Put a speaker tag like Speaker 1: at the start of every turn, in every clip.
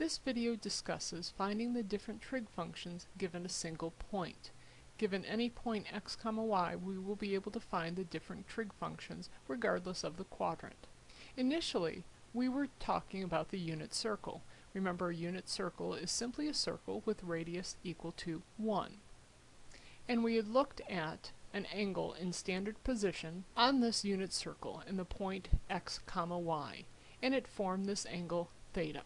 Speaker 1: This video discusses finding the different trig functions given a single point. Given any point x, comma y, we will be able to find the different trig functions regardless of the quadrant. Initially, we were talking about the unit circle. Remember, a unit circle is simply a circle with radius equal to 1. And we had looked at an angle in standard position on this unit circle in the point x, comma y, and it formed this angle theta.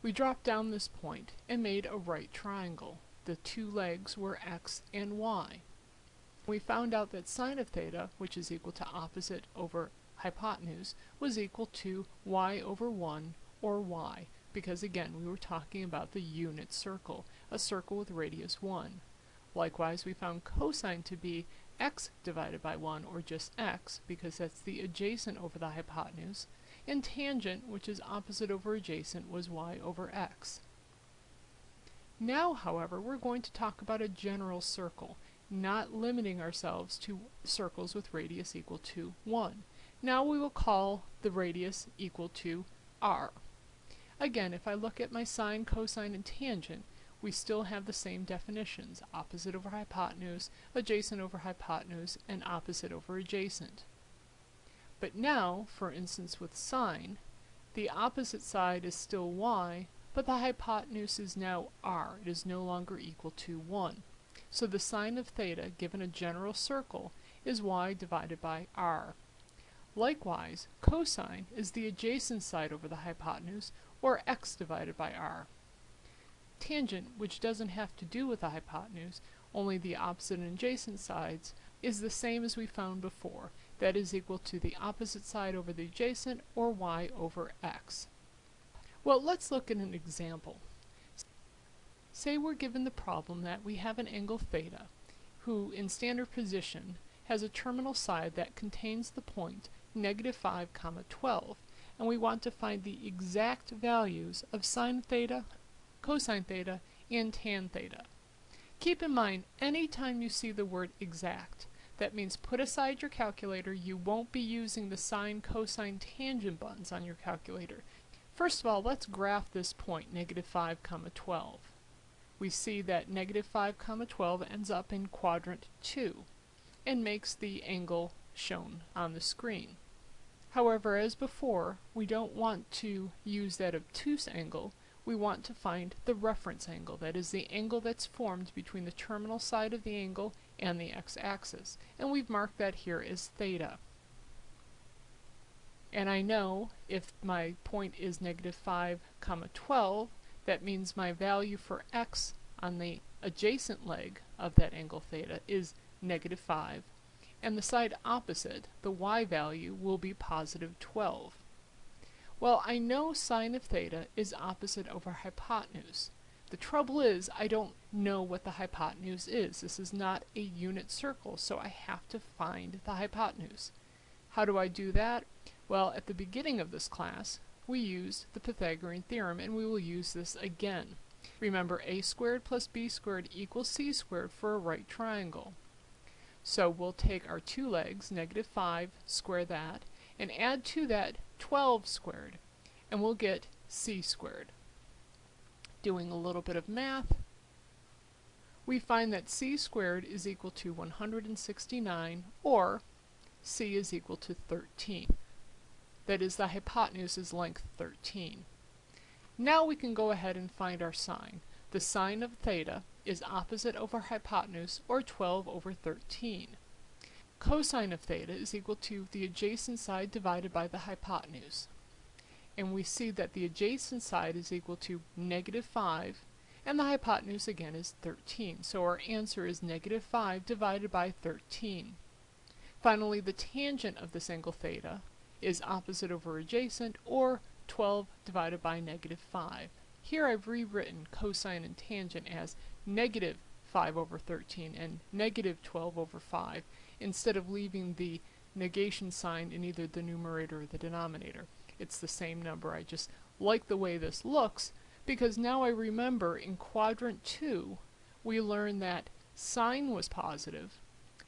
Speaker 1: We dropped down this point and made a right triangle. The two legs were x and y. We found out that sine of theta, which is equal to opposite over hypotenuse, was equal to y over 1, or y, because again we were talking about the unit circle, a circle with radius 1. Likewise, we found cosine to be x divided by 1, or just x, because that's the adjacent over the hypotenuse, and tangent, which is opposite over adjacent, was y over x. Now, however, we're going to talk about a general circle, not limiting ourselves to circles with radius equal to 1. Now we will call the radius equal to r. Again, if I look at my sine, cosine, and tangent, we still have the same definitions, opposite over hypotenuse, adjacent over hypotenuse, and opposite over adjacent. But now, for instance with sine, the opposite side is still y, but the hypotenuse is now r. It is no longer equal to 1. So the sine of theta, given a general circle, is y divided by r. Likewise, cosine is the adjacent side over the hypotenuse, or x divided by r. Tangent, which doesn't have to do with the hypotenuse, only the opposite and adjacent sides, is the same as we found before. That is equal to the opposite side over the adjacent, or y over x. Well, let's look at an example. Say we're given the problem that we have an angle theta, who, in standard position, has a terminal side that contains the point negative 5 comma 12, and we want to find the exact values of sine theta, cosine theta, and tan theta. Keep in mind, anytime you see the word exact, that means put aside your calculator, you won't be using the sine, cosine, tangent buttons on your calculator. First of all, let's graph this point, negative 5 comma 12. We see that negative 5 comma 12 ends up in quadrant 2 and makes the angle shown on the screen. However, as before, we don't want to use that obtuse angle, we want to find the reference angle, that is the angle that's formed between the terminal side of the angle and the x-axis, and we've marked that here as theta. And I know if my point is negative 5 comma 12, that means my value for x on the adjacent leg of that angle theta is negative 5, and the side opposite, the y value, will be positive 12. Well, I know sine of theta is opposite over hypotenuse. The trouble is, I don't know what the hypotenuse is. This is not a unit circle, so I have to find the hypotenuse. How do I do that? Well, at the beginning of this class, we used the Pythagorean theorem, and we will use this again. Remember, a squared plus b squared equals c squared for a right triangle. So we'll take our two legs, negative 5, square that, and add to that 12 squared, and we'll get c squared. Doing a little bit of math, we find that c squared is equal to 169, or c is equal to 13. That is, the hypotenuse is length 13. Now we can go ahead and find our sine. The sine of theta is opposite over hypotenuse, or 12 over 13. Cosine of theta is equal to the adjacent side divided by the hypotenuse. And we see that the adjacent side is equal to negative 5, and the hypotenuse again is 13. So our answer is negative 5 divided by 13. Finally, the tangent of this angle theta is opposite over adjacent, or 12 divided by negative 5. Here I've rewritten cosine and tangent as negative 5 over 13 and negative 12 over 5 instead of leaving the negation sign in either the numerator or the denominator. It's the same number. I just like the way this looks because now I remember in quadrant 2 we learned that sine was positive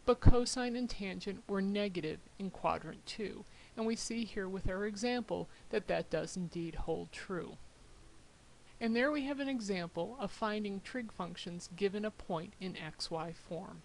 Speaker 1: but cosine and tangent were negative in quadrant 2 and we see here with our example that that does indeed hold true. And there we have an example of finding trig functions given a point in xy form.